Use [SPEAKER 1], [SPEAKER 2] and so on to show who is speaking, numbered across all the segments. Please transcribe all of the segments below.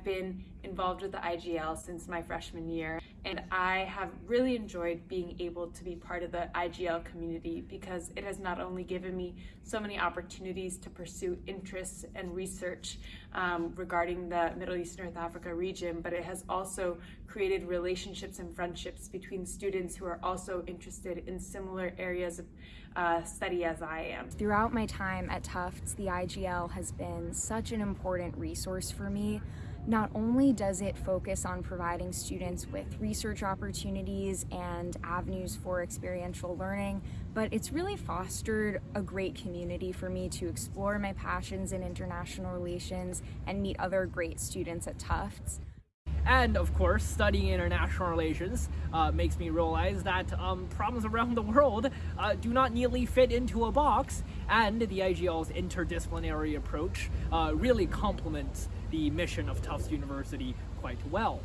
[SPEAKER 1] I've been involved with the IGL since my freshman year, and I have really enjoyed being able to be part of the IGL community because it has not only given me so many opportunities to pursue interests and research um, regarding the Middle East North Africa region, but it has also created relationships and friendships between students who are also interested in similar areas of uh, study as I am.
[SPEAKER 2] Throughout my time at Tufts, the IGL has been such an important resource for me. Not only does it focus on providing students with research opportunities and avenues for experiential learning, but it's really fostered a great community for me to explore my passions in international relations and meet other great students at Tufts.
[SPEAKER 3] And of course, studying international relations uh, makes me realize that um, problems around the world uh, do not neatly fit into a box, and the IGL's interdisciplinary approach uh, really complements the mission of Tufts University quite well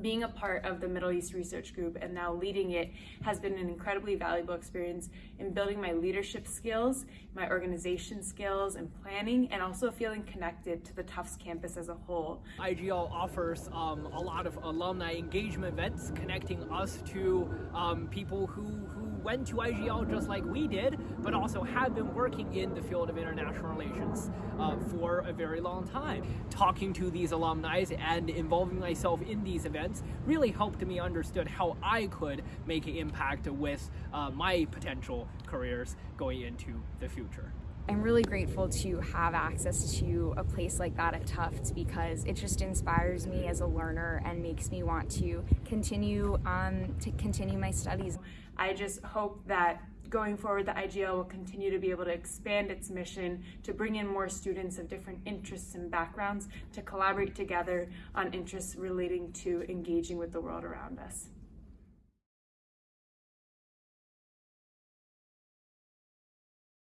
[SPEAKER 1] being a part of the Middle East Research Group and now leading it has been an incredibly valuable experience in building my leadership skills, my organization skills and planning, and also feeling connected to the Tufts campus as a whole.
[SPEAKER 3] IGL offers um, a lot of alumni engagement events connecting us to um, people who, who went to IGL just like we did, but also have been working in the field of international relations uh, for a very long time. Talking to these alumni and involving myself in these events really helped me understood how I could make an impact with uh, my potential careers going into the future.
[SPEAKER 2] I'm really grateful to have access to a place like that at Tufts because it just inspires me as a learner and makes me want to continue um, to continue my studies.
[SPEAKER 1] I just hope that going forward the IGL will continue to be able to expand its mission to bring in more students of different interests and backgrounds to collaborate together on interests relating to engaging with the world around us.